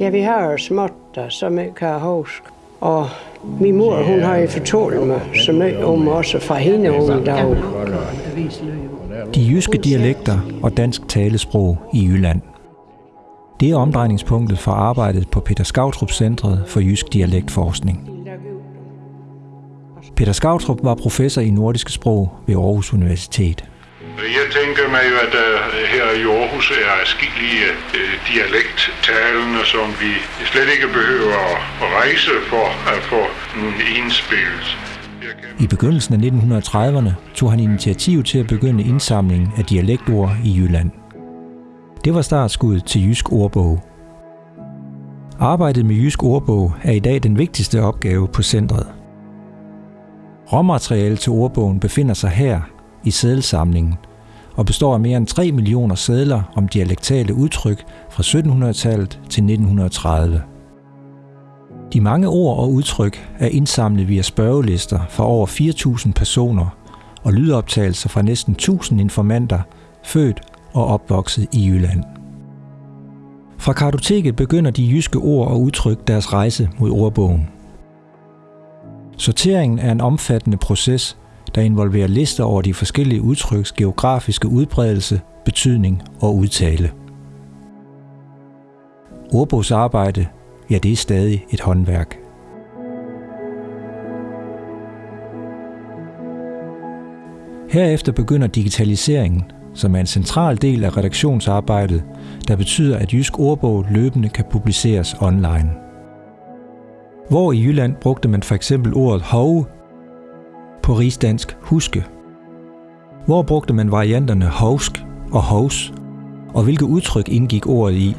Ja, vi har jo småt der, som jeg kan huske. Og min mor, hun har jo fortalt mig så meget om også fra hende unge dag. De jyske dialekter og dansk talesprog i Jylland. Det er omdrejningspunktet for arbejdet på Peter Skautrup Centret for Jysk Dialektforskning. Peter Skautrup var professor i nordiske sprog ved Aarhus Universitet. Jeg tænker mig jo, at der her i Aarhus er afskillige øh, dialekttalende, som vi slet ikke behøver at rejse for at få indspillet. I begyndelsen af 1930'erne tog han initiativ til at begynde indsamlingen af dialektord i Jylland. Det var startskuddet til Jysk Ordbog. Arbejdet med Jysk Ordbog er i dag den vigtigste opgave på centret. Råmateriale til ordbogen befinder sig her i sædelsamlingen og består af mere end 3 millioner sædler om dialektale udtryk fra 1700-tallet til 1930. De mange ord og udtryk er indsamlet via spørgelister fra over 4.000 personer og lydoptagelser fra næsten 1.000 informanter, født og opvokset i Jylland. Fra kartoteket begynder de jyske ord og udtryk deres rejse mod ordbogen. Sorteringen er en omfattende proces, der involverer lister over de forskellige udtryks geografiske udbredelse, betydning og udtale. Ordbogsarbejde, ja det er stadig et håndværk. Herefter begynder digitaliseringen, som er en central del af redaktionsarbejdet, der betyder, at Jysk Ordbog løbende kan publiceres online. Hvor i Jylland brugte man for eksempel ordet hove på rigsdansk huske? Hvor brugte man varianterne hovsk og hovs, og hvilke udtryk indgik ordet i?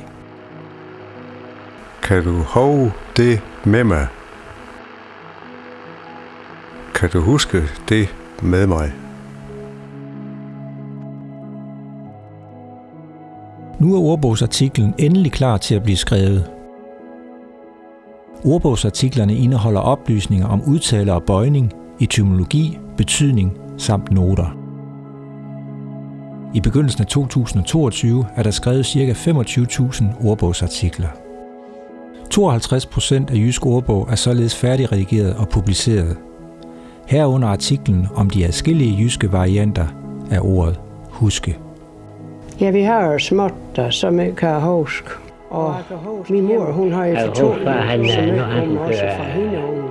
Kan du hove det med mig? Kan du huske det med mig? Nu er ordbogsartiklen endelig klar til at blive skrevet. Ordbogsartiklerne indeholder oplysninger om udtale og bøjning, etymologi, betydning samt noter. I begyndelsen af 2022 er der skrevet ca. 25.000 ordbogsartikler. 52 procent af Jysk Ordbog er således færdigredigeret og publiceret. Herunder artiklen om de adskillige jyske varianter af ordet huske. Ja, vi har jo småt der, som jeg kan huske. Og min mor, hun har jo fortalt mig så meget om også fra hende unge